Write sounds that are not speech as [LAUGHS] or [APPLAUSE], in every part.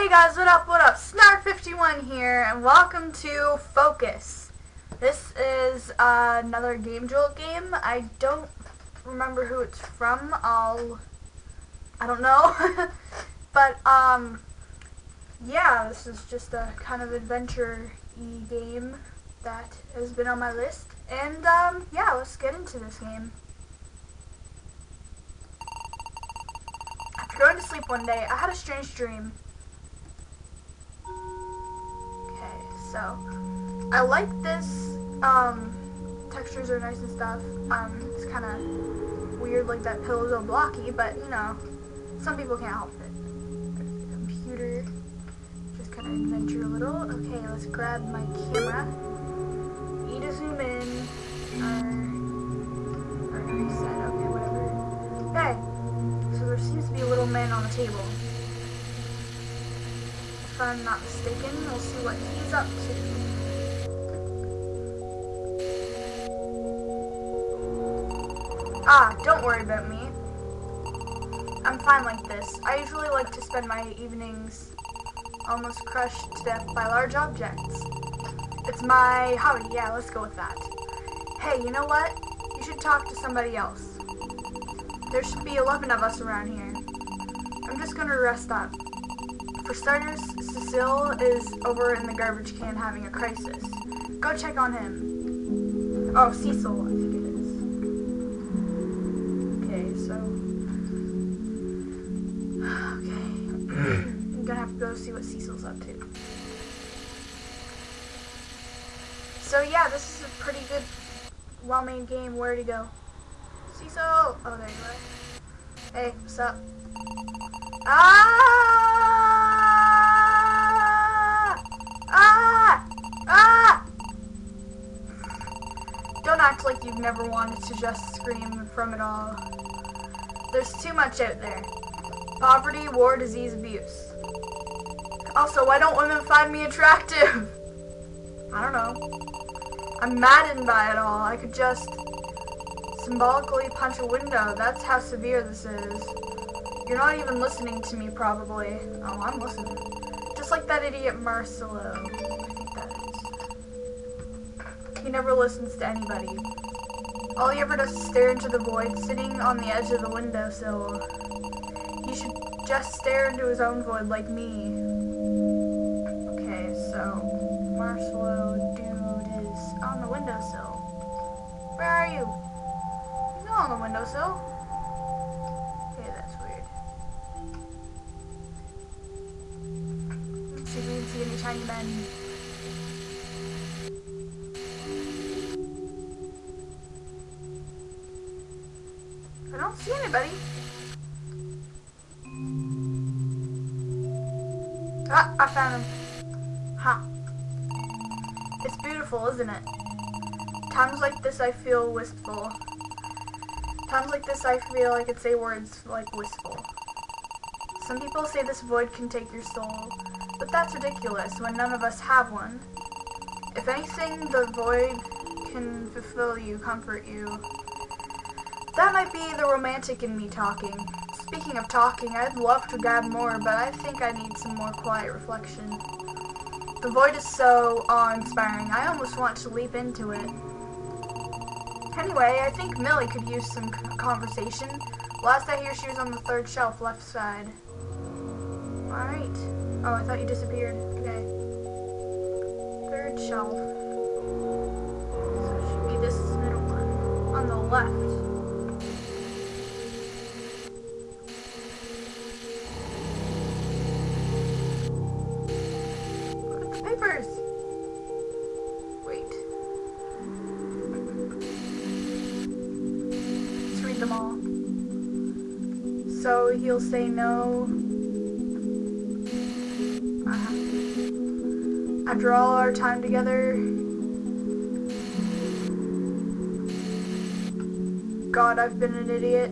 Hey guys, what up, what up? Snark51 here, and welcome to Focus. This is uh, another Game Jolt game. I don't remember who it's from. I'll... I don't know. [LAUGHS] but, um... Yeah, this is just a kind of adventure-y game that has been on my list. And, um, yeah, let's get into this game. After going to sleep one day, I had a strange dream. So I like this. Um, textures are nice and stuff. Um, it's kind of weird, like that pillow's all blocky, but you know, some people can't help it. computer. Just kind of adventure a little. Okay, let's grab my camera. E to zoom in. Or, or reset. Okay, whatever. Okay. So there seems to be a little man on the table. I'm not mistaken, we'll see what he's up to. Ah, don't worry about me. I'm fine like this. I usually like to spend my evenings almost crushed to death by large objects. It's my hobby, yeah, let's go with that. Hey, you know what? You should talk to somebody else. There should be 11 of us around here. I'm just gonna rest up. For starters, Cecile is over in the garbage can having a crisis. Go check on him. Oh, Cecil, I think it is. Okay, so... Okay. I'm gonna have to go see what Cecil's up to. So yeah, this is a pretty good, well-made game. Where to go? Cecil! Oh, there you are. Hey, what's up? Ah! Like you've never wanted to just scream from it all. There's too much out there. Poverty, war, disease, abuse. Also, why don't women find me attractive? [LAUGHS] I don't know. I'm maddened by it all. I could just symbolically punch a window. That's how severe this is. You're not even listening to me, probably. Oh, I'm listening. Just like that idiot Marcelo. He never listens to anybody. All he ever does is stare into the void, sitting on the edge of the windowsill. He should just stare into his own void like me. Okay, so Marcelo dude is on the windowsill. Where are you? He's not on the windowsill. Okay, that's weird. Let's see if we can see any tiny men. Anybody. Ah, I found him. Ha. Huh. It's beautiful, isn't it? Times like this I feel wistful. Times like this I feel I could say words like wistful. Some people say this void can take your soul, but that's ridiculous when none of us have one. If anything, the void can fulfill you, comfort you, that might be the romantic in me talking. Speaking of talking, I'd love to grab more, but I think I need some more quiet reflection. The void is so awe-inspiring, I almost want to leap into it. Anyway, I think Millie could use some conversation. Last I hear, she was on the third shelf, left side. Alright. Oh, I thought you disappeared. Okay. Third shelf. So it should be this middle one. On the left. He'll say no. After all our time together, God, I've been an idiot.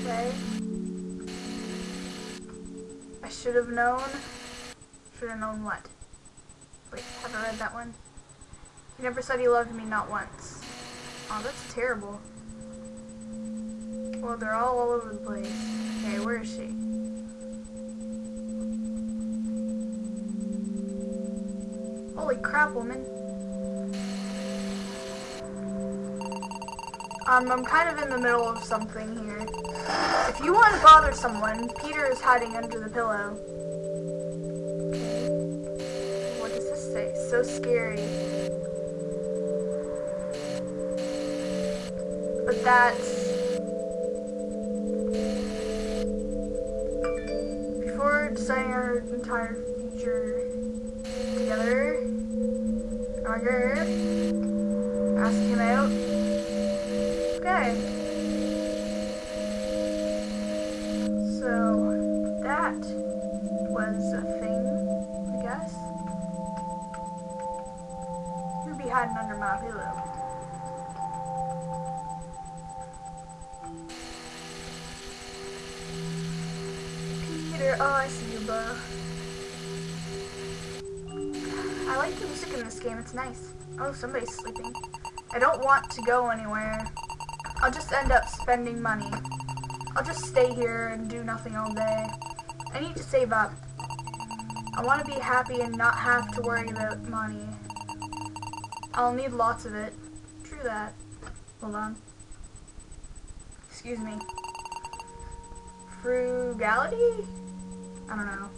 Okay. I should have known. Should have known what? Wait, have I read that one? He never said he loved me, not once. Oh, that's terrible. Well, they're all all over the place. Where is she? Holy crap, woman. Um, I'm kind of in the middle of something here. If you want to bother someone, Peter is hiding under the pillow. What does this say? So scary. But that's... entire future together, Roger, ask him out. Okay. So, that was a thing, I guess. You'd be hiding under my pillow. Peter, oh, I this game, it's nice. Oh, somebody's sleeping. I don't want to go anywhere. I'll just end up spending money. I'll just stay here and do nothing all day. I need to save up. I want to be happy and not have to worry about money. I'll need lots of it. True that. Hold on. Excuse me. Frugality? I don't know.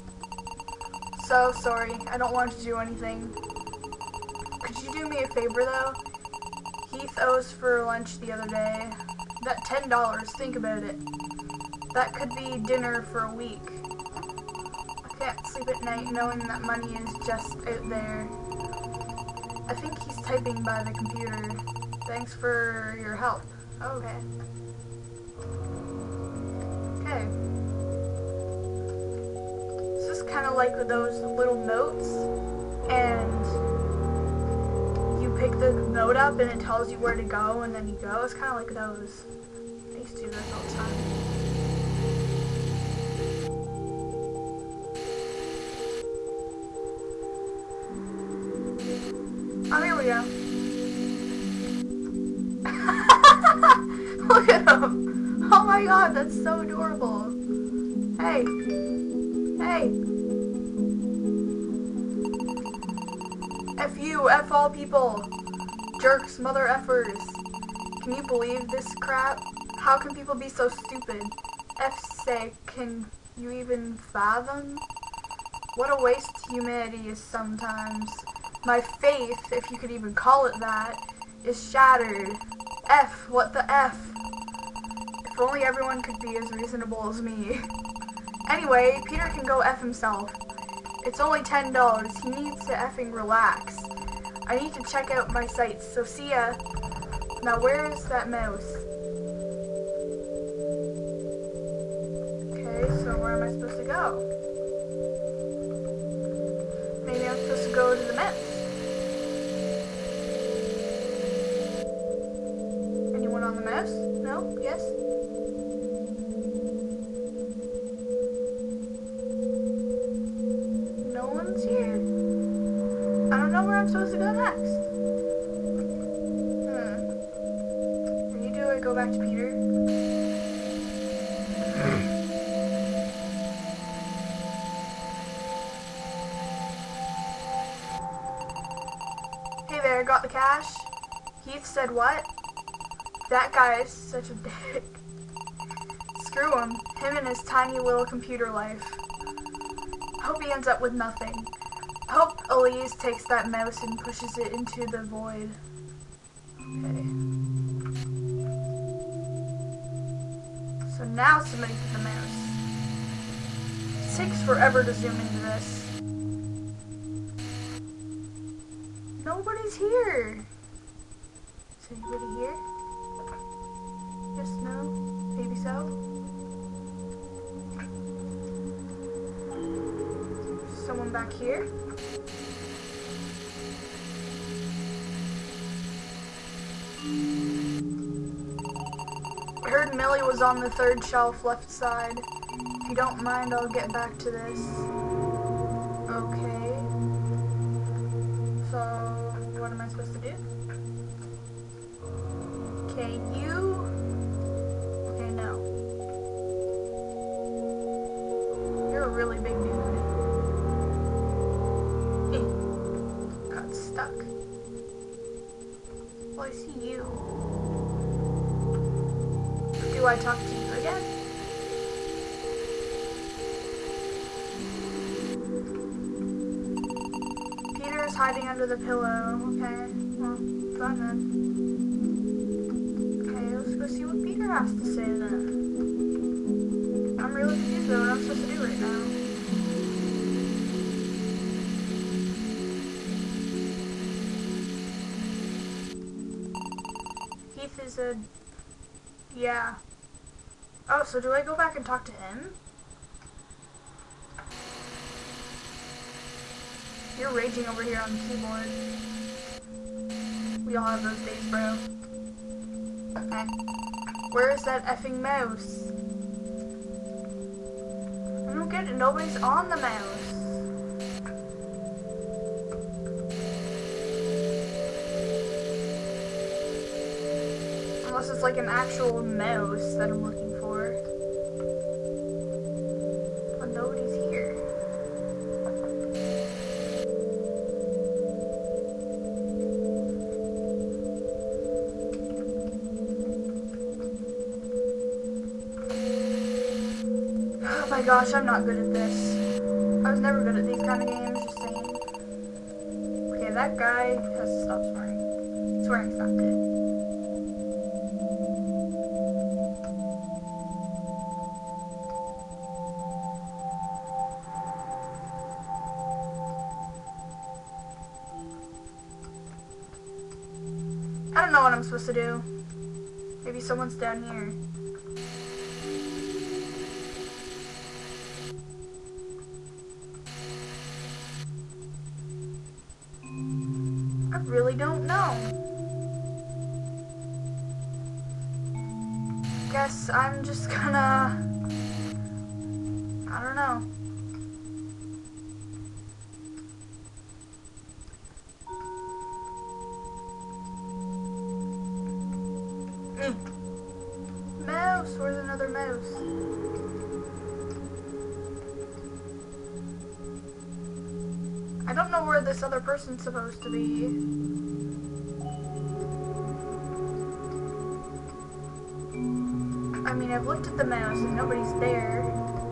So sorry. I don't want to do anything. Could you do me a favor though? Heath owes for lunch the other day. That $10, think about it. That could be dinner for a week. I can't sleep at night knowing that money is just out there. I think he's typing by the computer. Thanks for your help. Oh, okay. Okay. This is kind of like those little notes, and the note up and it tells you where to go, and then you go. It's kind of like those. I used to do those all the time. Oh, here we go. [LAUGHS] Look at him. Oh my god, that's so adorable. Hey. Hey. F you, F all people. Jerks, mother effers. Can you believe this crap? How can people be so stupid? F sake, can you even fathom? What a waste humanity is sometimes. My faith, if you could even call it that, is shattered. F, what the F? If only everyone could be as reasonable as me. [LAUGHS] Anyway, Peter can go F himself. It's only $10. He needs to effing relax. I need to check out my sites, so see ya. Now where's that mouse? Okay, so where am I supposed to go? Maybe I'm supposed to go to the mouse. Anyone on the mouse? No? Yes? I'm supposed to go next. Hmm. When you do it, go back to Peter. [CLEARS THROAT] Hey there, got the cash? Heath said what? That guy is such a [LAUGHS] dick. Screw him. Him and his tiny little computer life. Hope he ends up with nothing. Elise takes that mouse and pushes it into the void. Okay. So now somebody get the mouse. Takes forever to zoom into this. Nobody's here. Is anybody here? Yes, no, maybe so. Someone back here. Nelly was on the third shelf left side. If you don't mind, I'll get back to this. Okay. So, what am I supposed to do? Okay, you... Okay, no. You're a really big dude. [LAUGHS] Got stuck. Well, I see you. Do I talk to you again? Peter is hiding under the pillow. Okay, well, fine then. Okay, let's go see what Peter has to say then. I'm really confused about what I'm supposed to do right now. Heath is a... Yeah. Oh, so do I go back and talk to him? You're raging over here on the keyboard. We all have those days, bro. Okay. Where is that effing mouse? I don't get it. Nobody's on the mouse. Unless it's like an actual mouse that I'm looking gosh, I'm not good at this. I was never good at these kind of games, just saying. Okay, that guy has to stop swearing. Swearing's not good. I don't know what I'm supposed to do. Maybe someone's down here. I really don't know. Guess I'm just gonna... where person's supposed to be. I mean, I've looked at the mouse and nobody's there.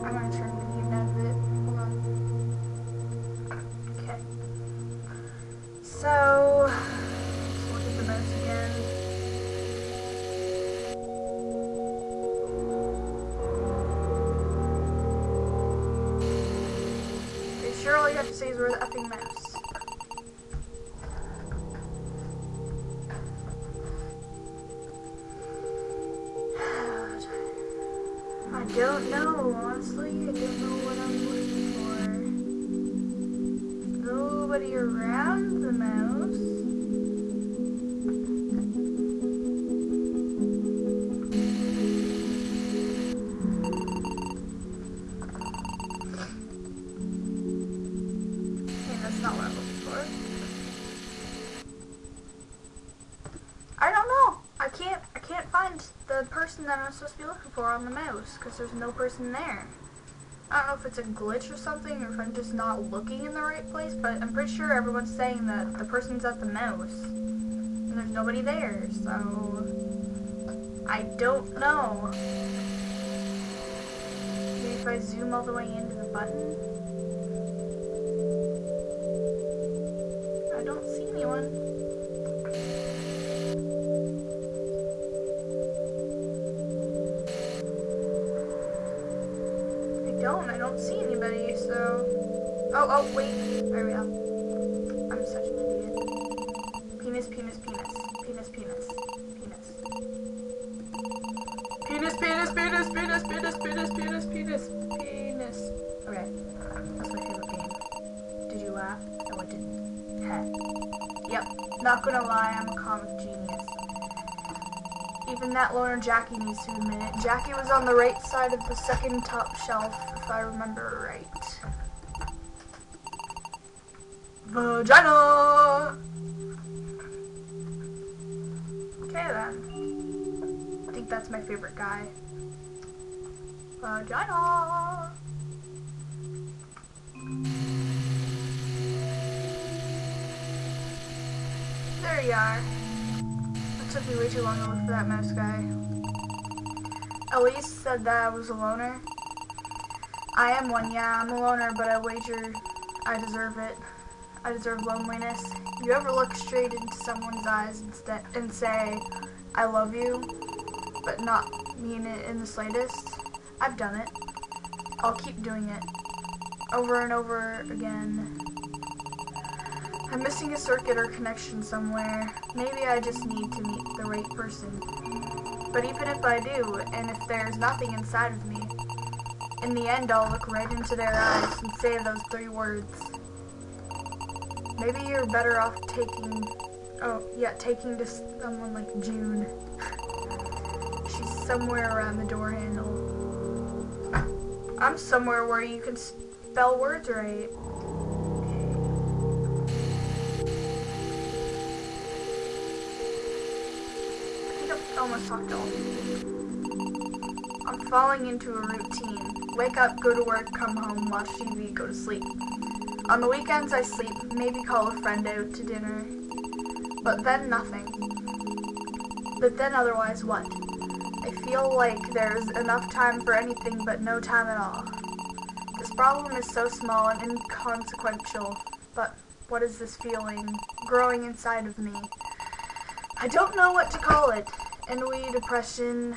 I'm gonna turn the game out of it. Hold on. Okay. So, let's look at the mouse again. Sure all you have to say is we're the effing mouse. Person that I'm supposed to be looking for on the mouse because there's no person there. I don't know if it's a glitch or something, or if I'm just not looking in the right place. But I'm pretty sure everyone's saying that the person's at the mouse, and there's nobody there. So I don't know. Maybe if I zoom all the way into the button. Don't. See anybody, so... Oh, oh, wait. There we go. I'm such an idiot. Penis, penis, penis. Penis, penis. Penis. Penis, penis, penis, penis, penis, penis, penis, penis, penis. Okay. That's my favorite game. Did you laugh? No, I didn't. Heh. Yep. Not gonna lie, I'm. That loner Jackie needs to admit it. Jackie was on the right side of the second top shelf, if I remember right. Vagina! Okay then. I think that's my favorite guy. Vagina! There you are. Took me way too long to look for that mouse guy. Elise said that I was a loner. I am one, yeah, I'm a loner, but I wager I deserve it. I deserve loneliness. You ever look straight into someone's eyes and say, I love you, but not mean it in the slightest? I've done it. I'll keep doing it. Over and over again. I'm missing a circuit or connection somewhere. Maybe I just need to meet the right person. But even if I do, and if there's nothing inside of me, in the end I'll look right into their eyes and say those three words. Maybe you're better off taking, oh yeah, taking to someone like June. [LAUGHS] She's somewhere around the door handle. I'm somewhere where you can spell words right. I'm falling into a routine. Wake up, go to work, come home, watch TV, go to sleep. On the weekends I sleep, maybe call a friend out to dinner. But then nothing. But then otherwise what? I feel like there's enough time for anything but no time at all. This problem is so small and inconsequential, but what is this feeling growing inside of me? I don't know what to call it ennui, depression,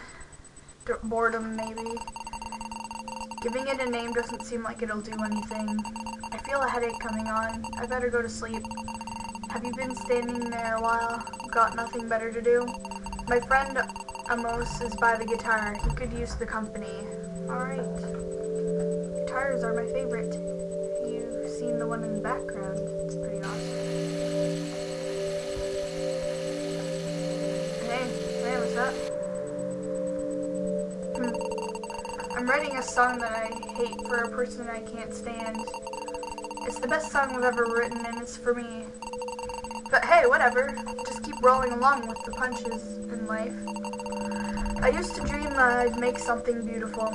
boredom maybe. Giving it a name doesn't seem like it'll do anything. I feel a headache coming on. I better go to sleep. Have you been standing there a while? Got nothing better to do? My friend Amos is by the guitar. He could use the company. Alright. Guitars are my favorite. You've seen the one in the background. It's pretty awesome. Hmm. I'm writing a song that I hate for a person I can't stand. It's the best song I've ever written, and it's for me. But hey, whatever. Just keep rolling along with the punches in life. I used to dream that I'd make something beautiful,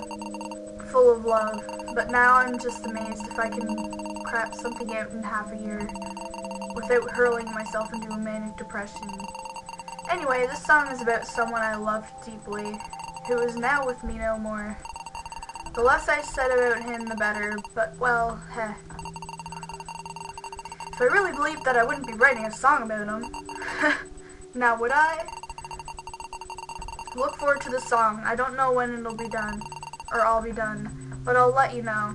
full of love, but now I'm just amazed if I can crap something out in half a year without hurling myself into a manic depression. Anyway, this song is about someone I loved deeply, who is now with me no more. The less I said about him, the better, but, well, heh. If I really believed that, I wouldn't be writing a song about him. [LAUGHS] now, would I? Look forward to the song. I don't know when it'll be done, or I'll be done, but I'll let you know.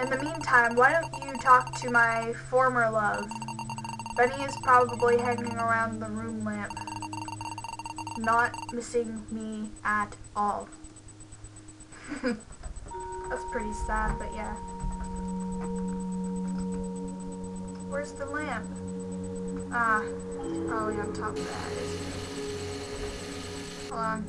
In the meantime, why don't you talk to my former love? Benny is probably hanging around the room lamp, not missing me at all. [LAUGHS] That's pretty sad, but yeah. Where's the lamp? Ah, it's probably on top of that. Hold on.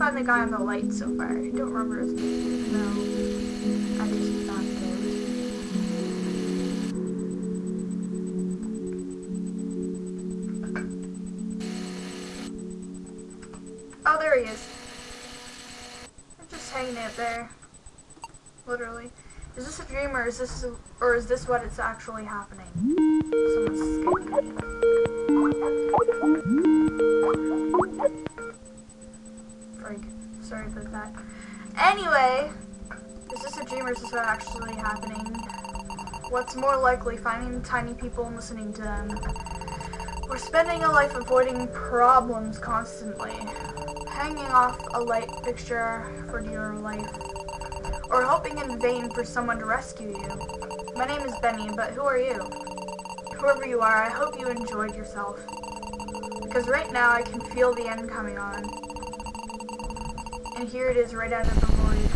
Find the guy on the light so far. I don't remember his name. No. I just found it. [LAUGHS] Oh, there he is. I'm just hanging out there. Literally. Is this a dream or is this or is this what it's actually happening? Someone's Sorry Anyway, is this a dream or is this actually happening? What's more likely, finding tiny people and listening to them? We're spending a life avoiding problems constantly. Hanging off a light fixture for dear life. Or hoping in vain for someone to rescue you. My name is Benny, but who are you? Whoever you are, I hope you enjoyed yourself. Because right now I can feel the end coming on. And here it is right out of the void.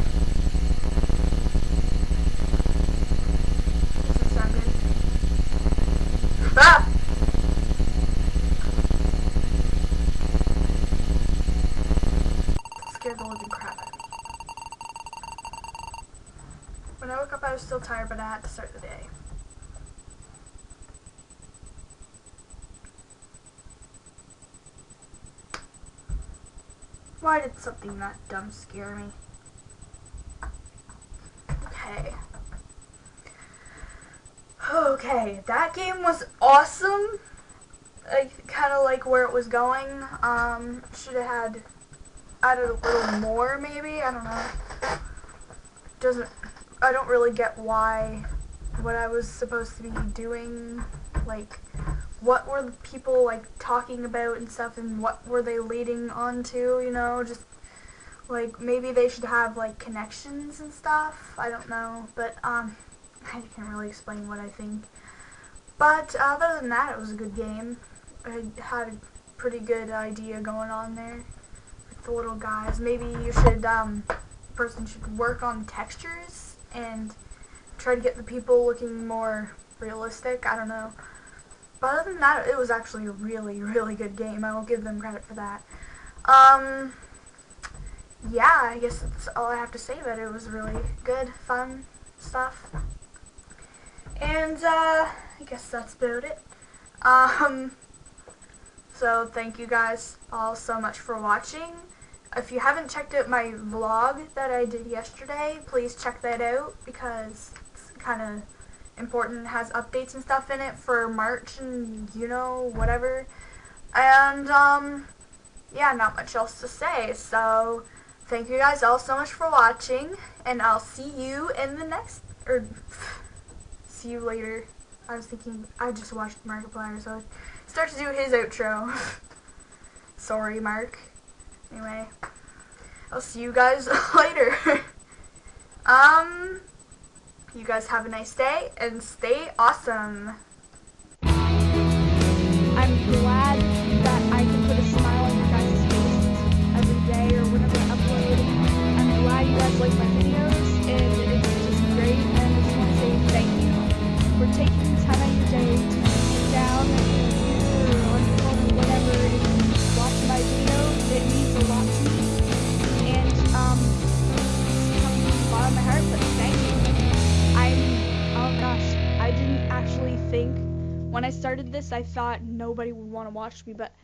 Does this sound good? Ah! scared the living crap out of me. When I woke up I was still tired but I had to start the day. Why did something that dumb scare me? Okay. Okay, that game was awesome. I kind of like where it was going. Um, should have had added a little more, maybe. I don't know. Doesn't. I don't really get why what I was supposed to be doing. Like, what were the people like talking about and stuff, and what were they leading on to? You know, just like maybe they should have like connections and stuff. I don't know, but um. [LAUGHS] I can't really explain what I think. But other than that, it was a good game. I had a pretty good idea going on there with the little guys. Maybe you should, um, person should work on textures and try to get the people looking more realistic. I don't know. But other than that, it was actually a really, really good game. I will give them credit for that. Um, yeah, I guess that's all I have to say about it. It was really good, fun stuff. And, uh, I guess that's about it. Um, so thank you guys all so much for watching. If you haven't checked out my vlog that I did yesterday, please check that out because it's kind of important. Has updates and stuff in it for March and, you know, whatever. And, um, yeah, not much else to say. So, thank you guys all so much for watching, and I'll see you in the next, or [SIGHS] see you later. I was thinking, I just watched Markiplier, so I start to do his outro. [LAUGHS] Sorry, Mark. Anyway, I'll see you guys [LAUGHS] later. [LAUGHS] um, you guys have a nice day and stay awesome. I'm think. When I started this, I thought nobody would want to watch me, but